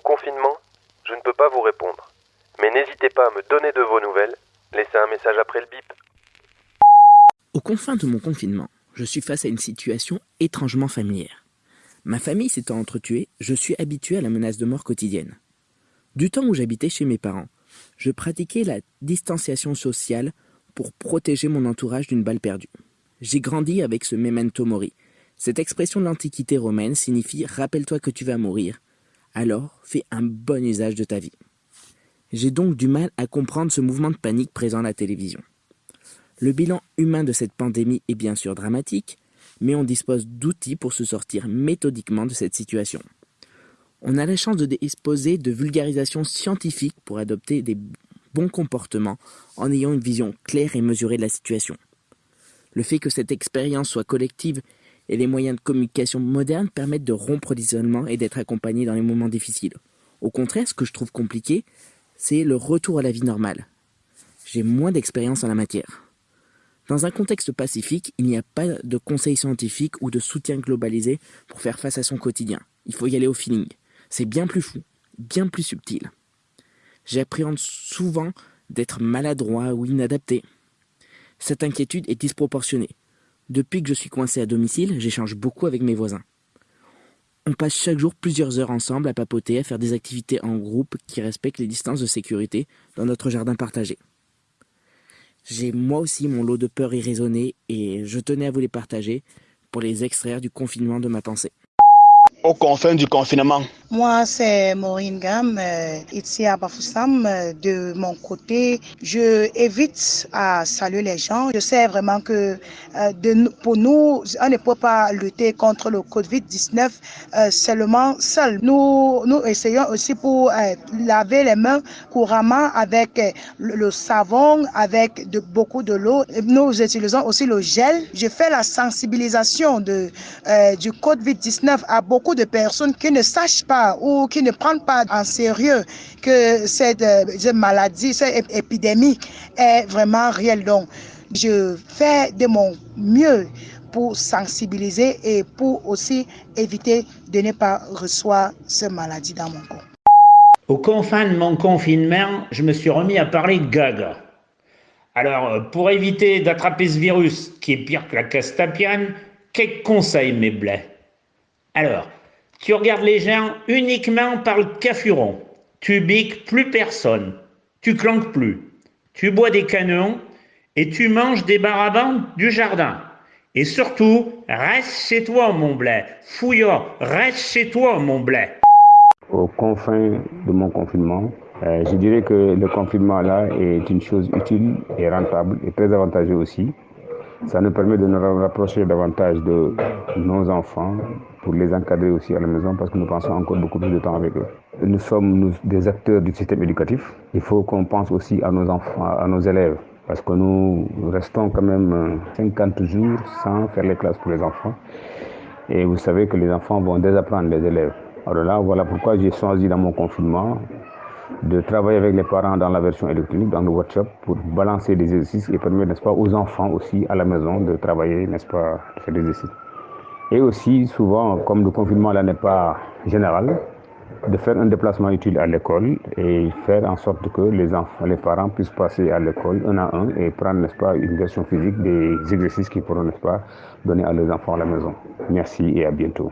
confinement, je ne peux pas vous répondre. Mais n'hésitez pas à me donner de vos nouvelles. Laissez un message après le bip. Aux confins de mon confinement, je suis face à une situation étrangement familière. Ma famille s'étant entretuée, je suis habitué à la menace de mort quotidienne. Du temps où j'habitais chez mes parents, je pratiquais la distanciation sociale pour protéger mon entourage d'une balle perdue. J'ai grandi avec ce memento mori. Cette expression de l'Antiquité romaine signifie rappelle-toi que tu vas mourir, alors fais un bon usage de ta vie. J'ai donc du mal à comprendre ce mouvement de panique présent à la télévision. Le bilan humain de cette pandémie est bien sûr dramatique, mais on dispose d'outils pour se sortir méthodiquement de cette situation. On a la chance de disposer de vulgarisation scientifique pour adopter des bons comportements en ayant une vision claire et mesurée de la situation. Le fait que cette expérience soit collective et les moyens de communication modernes permettent de rompre l'isolement et d'être accompagnés dans les moments difficiles. Au contraire, ce que je trouve compliqué, c'est le retour à la vie normale. J'ai moins d'expérience en la matière. Dans un contexte pacifique, il n'y a pas de conseil scientifique ou de soutien globalisé pour faire face à son quotidien. Il faut y aller au feeling. C'est bien plus fou, bien plus subtil. J'appréhende souvent d'être maladroit ou inadapté. Cette inquiétude est disproportionnée. Depuis que je suis coincé à domicile, j'échange beaucoup avec mes voisins. On passe chaque jour plusieurs heures ensemble à papoter, à faire des activités en groupe qui respectent les distances de sécurité dans notre jardin partagé. J'ai moi aussi mon lot de peurs irraisonnées et je tenais à vous les partager pour les extraire du confinement de ma pensée. Au confins du confinement, Moi, c'est Maureen Gam, euh, ici à Bafoussam. Euh, De mon côté, je évite à saluer les gens. Je sais vraiment que euh, de pour nous, on ne peut pas lutter contre le Covid-19 euh, seulement seul. Nous, nous essayons aussi pour laver les mains couramment avec le savon, avec de, beaucoup de l'eau. Nous utilisons aussi le gel. Je fais la sensibilisation de, euh, du Covid-19 à beaucoup de personnes qui ne sachent pas ou qui ne prennent pas en sérieux que cette, euh, maladie, cette ép- épidémie est vraiment réelle. Donc, je fais de mon mieux pour sensibiliser et pour aussi éviter de ne pas recevoir cette maladie dans mon corps. Aux confins de mon confinement, je me suis remis à parler de gaga. Alors, euh, pour éviter d'attraper ce virus qui est pire que la castapiane, quelques conseils, mes blés. Alors, tu regardes les gens uniquement par le cafuron. Tu biques plus personne. Tu clanques plus. Tu bois des canons et tu manges des barabantes du jardin. Et surtout, reste chez toi, mon blé. Fouillard, reste chez toi, mon blé. aux confins de mon confinement, euh, je dirais que le confinement là est une chose utile et rentable et très avantageuse aussi. Ça nous permet de nous rapprocher davantage de nos enfants pour les encadrer aussi à la maison parce que nous passons encore beaucoup plus de temps avec eux. Nous sommes des acteurs du système éducatif. Il faut qu'on pense aussi à nos enfants, à nos élèves parce que nous restons quand même euh, 50 jours sans faire les classes pour les enfants. Et vous savez que les enfants vont désapprendre les élèves. Alors là, voilà pourquoi j'ai choisi dans mon confinement de travailler avec les parents dans la version électronique, dans le WhatsApp, pour balancer des exercices et permettre, n'est-ce pas, aux enfants aussi à la maison de travailler, n'est-ce pas, de faire des exercices. Et aussi, souvent, comme le confinement là n'est pas général, de faire un déplacement utile à l'école et faire en sorte que les enfants, les parents puissent passer à l'école un à un et prendre, n'est-ce pas, une version physique des exercices qu'ils pourront, n'est-ce pas, donner à leurs enfants à la maison. Merci et à bientôt.